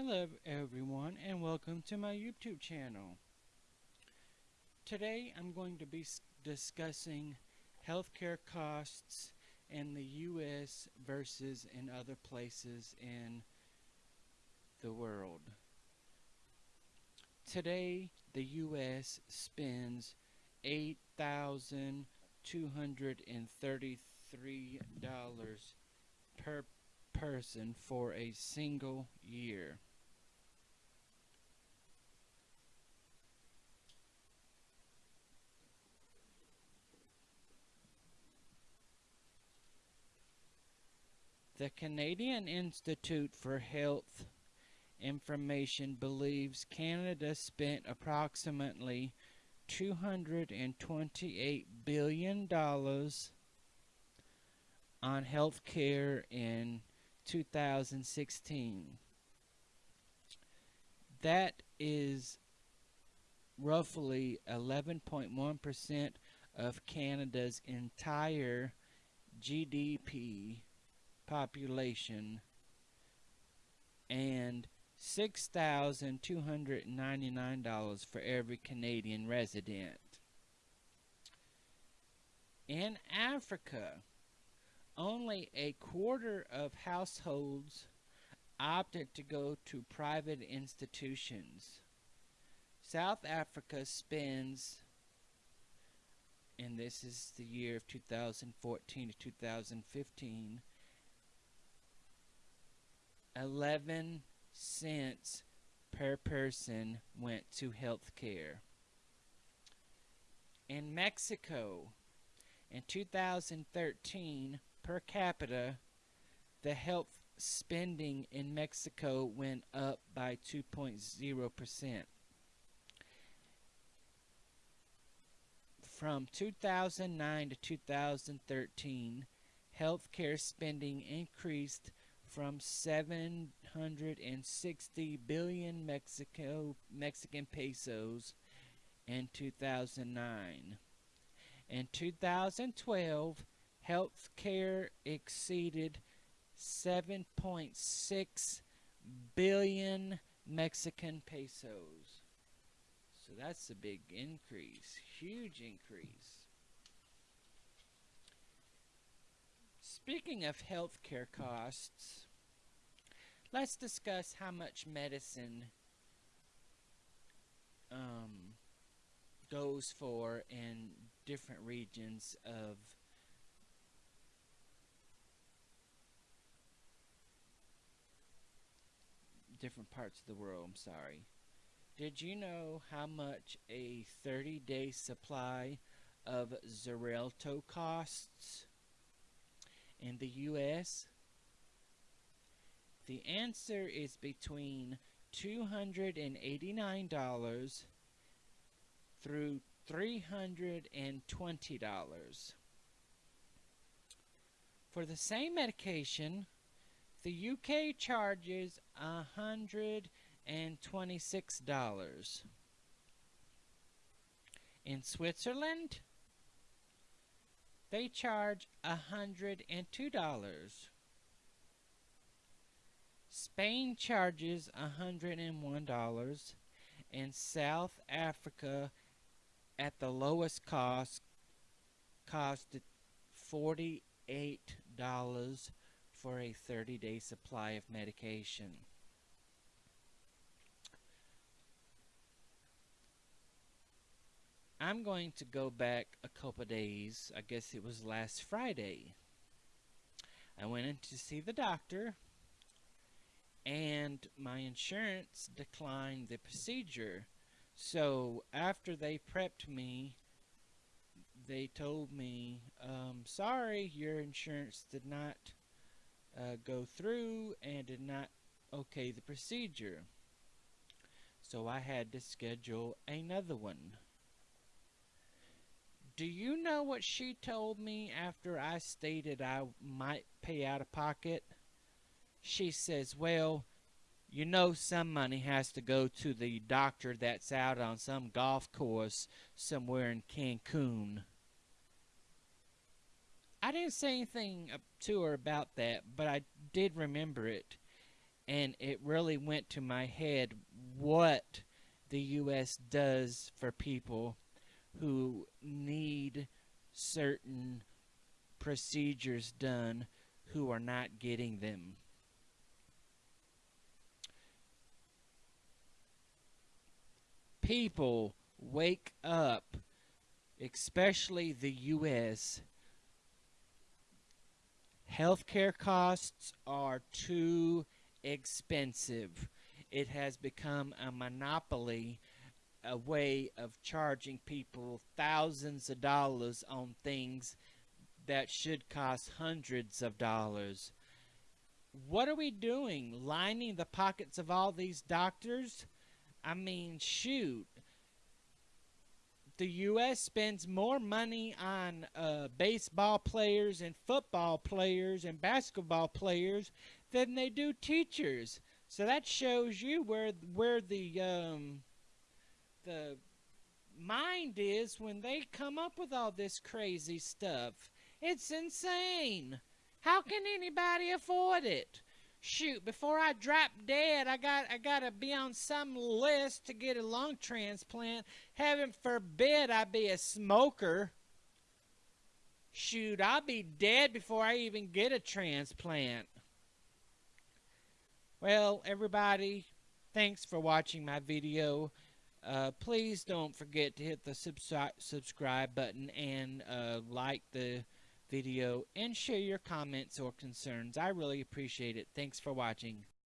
Hello everyone and welcome to my YouTube channel. Today I'm going to be discussing healthcare costs in the US versus in other places in the world. Today the US spends $8,233 per person for a single year. The Canadian Institute for Health Information believes Canada spent approximately $228 billion on health care in 2016. That is roughly 11.1% of Canada's entire GDP population and $6,299 for every Canadian resident. In Africa, only a quarter of households opted to go to private institutions. South Africa spends, and this is the year of 2014 to 2015, 11 cents per person went to health care. In Mexico, in 2013, per capita, the health spending in Mexico went up by 2.0%. From 2009 to 2013, healthcare spending increased from 760 billion Mexico Mexican pesos in 2009. In 2012, health care exceeded 7.6 billion Mexican pesos. So that's a big increase, huge increase. Speaking of healthcare costs, let's discuss how much medicine um, goes for in different regions of different parts of the world, I'm sorry. Did you know how much a 30 day supply of Xarelto costs in the US? The answer is between $289 through $320. For the same medication, the UK charges $126. In Switzerland, they charge $102. Spain charges $101 and South Africa at the lowest cost costed $48 for a 30 day supply of medication. I'm going to go back a couple days. I guess it was last Friday. I went in to see the doctor and my insurance declined the procedure. So after they prepped me, they told me, um, sorry, your insurance did not uh, go through and did not okay the procedure. So I had to schedule another one. Do you know what she told me after I stated I might pay out of pocket? She says, well, you know some money has to go to the doctor that's out on some golf course somewhere in Cancun. I didn't say anything to her about that, but I did remember it. and it really went to my head what the U.S. does for people who need certain procedures done who are not getting them. People wake up, especially the U.S. Healthcare costs are too expensive. It has become a monopoly, a way of charging people thousands of dollars on things that should cost hundreds of dollars. What are we doing? Lining the pockets of all these doctors? I mean, shoot. The U.S. spends more money on uh, baseball players and football players and basketball players than they do teachers. So that shows you where where the um, the mind is when they come up with all this crazy stuff. It's insane. How can anybody afford it? Shoot, before I drop dead, I got I gotta be on some list to get a lung transplant. Heaven forbid I be a smoker. Shoot, I'll be dead before I even get a transplant. Well, everybody, thanks for watching my video. Uh, please don't forget to hit the subscribe subscribe button and uh, like the video and share your comments or concerns. I really appreciate it. Thanks for watching.